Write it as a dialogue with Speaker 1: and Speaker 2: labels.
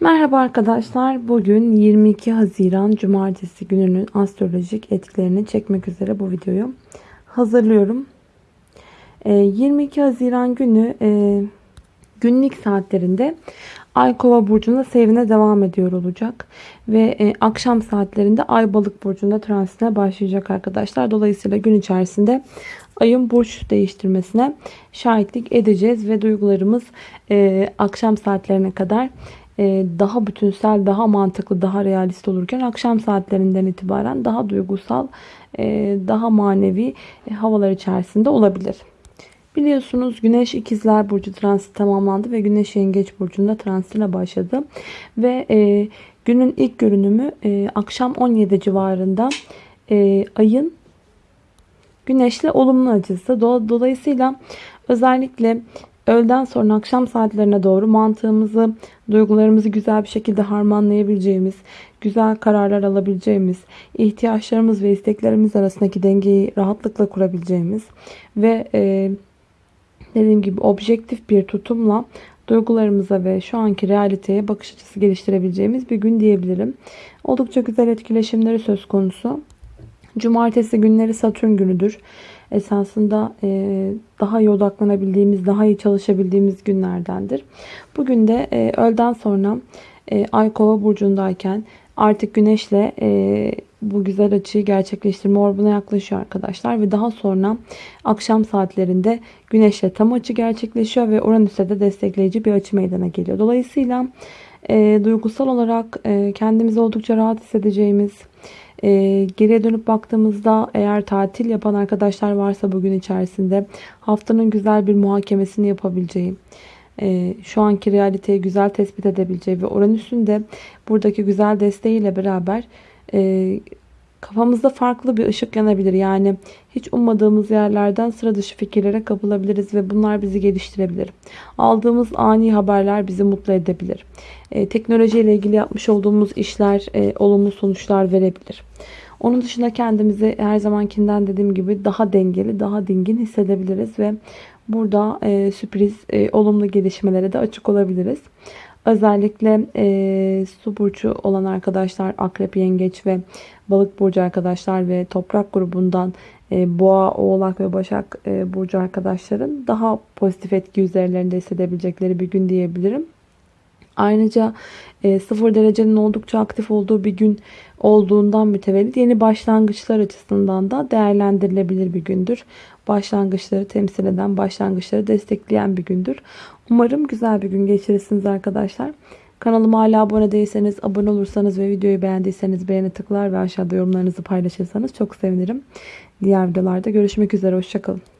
Speaker 1: Merhaba arkadaşlar. Bugün 22 Haziran Cumartesi gününün astrolojik etkilerini çekmek üzere bu videoyu hazırlıyorum. Ee, 22 Haziran günü e, günlük saatlerinde Ay Kova burcunda seyrine devam ediyor olacak ve e, akşam saatlerinde Ay Balık burcunda transitine başlayacak arkadaşlar. Dolayısıyla gün içerisinde ayın burç değiştirmesine şahitlik edeceğiz ve duygularımız e, akşam saatlerine kadar daha bütünsel, daha mantıklı, daha realist olurken akşam saatlerinden itibaren daha duygusal, e, daha manevi e, havalar içerisinde olabilir. Biliyorsunuz Güneş İkizler Burcu transit tamamlandı ve Güneş Yengeç Burcu'nda transitine başladı. Ve günün ilk görünümü akşam 17 civarında ayın Güneşle olumlu açısı. Dolayısıyla özellikle öğleden sonra akşam saatlerine doğru mantığımızı, duygularımızı güzel bir şekilde harmanlayabileceğimiz, güzel kararlar alabileceğimiz, ihtiyaçlarımız ve isteklerimiz arasındaki dengeyi rahatlıkla kurabileceğimiz ve e, dediğim gibi objektif bir tutumla duygularımıza ve şu anki realiteye bakış açısı geliştirebileceğimiz bir gün diyebilirim. Oldukça güzel etkileşimleri söz konusu. Cumartesi günleri Satürn günüdür. Esasında e, daha iyi odaklanabildiğimiz, daha iyi çalışabildiğimiz günlerdendir. Bugün de e, öğleden sonra e, Ay Kova burcundayken artık Güneş'le e, bu güzel açıyı gerçekleştirme orbuna yaklaşıyor arkadaşlar. Ve daha sonra akşam saatlerinde Güneş'le tam açı gerçekleşiyor ve Uranüs'e de destekleyici bir açı meydana geliyor. Dolayısıyla e, duygusal olarak e, kendimizi oldukça rahat hissedeceğimiz, e, geriye dönüp baktığımızda eğer tatil yapan arkadaşlar varsa bugün içerisinde haftanın güzel bir muhakemesini yapabileceğim. E, şu anki realiteyi güzel tespit edebileceği ve Uranüs'ün de buradaki güzel desteğiyle beraber e, kafamızda farklı bir ışık yanabilir. Yani hiç ummadığımız yerlerden sıra dışı fikirlere kapılabiliriz ve bunlar bizi geliştirebilir. Aldığımız ani haberler bizi mutlu edebilir. E, teknoloji ile ilgili yapmış olduğumuz işler e, olumlu sonuçlar verebilir. Onun dışında kendimizi her zamankinden dediğim gibi daha dengeli, daha dingin hissedebiliriz ve burada e, sürpriz, e, olumlu gelişmelere de açık olabiliriz. Özellikle e, su burcu olan arkadaşlar, akrep, yengeç ve balık burcu arkadaşlar ve toprak grubundan e, boğa, oğlak ve başak e, burcu arkadaşların daha pozitif etki üzerlerinde hissedebilecekleri bir gün diyebilirim. Ayrıca e, 0 derecenin oldukça aktif olduğu bir gün olduğundan mütevellit yeni başlangıçlar açısından da değerlendirilebilir bir gündür. Başlangıçları temsil eden, başlangıçları destekleyen bir gündür. Umarım güzel bir gün geçirirsiniz arkadaşlar. Kanalıma hala abone değilseniz, abone olursanız ve videoyu beğendiyseniz beğeni tıklar ve aşağıda yorumlarınızı paylaşırsanız çok sevinirim. Diğer videolarda görüşmek üzere. Hoşçakalın.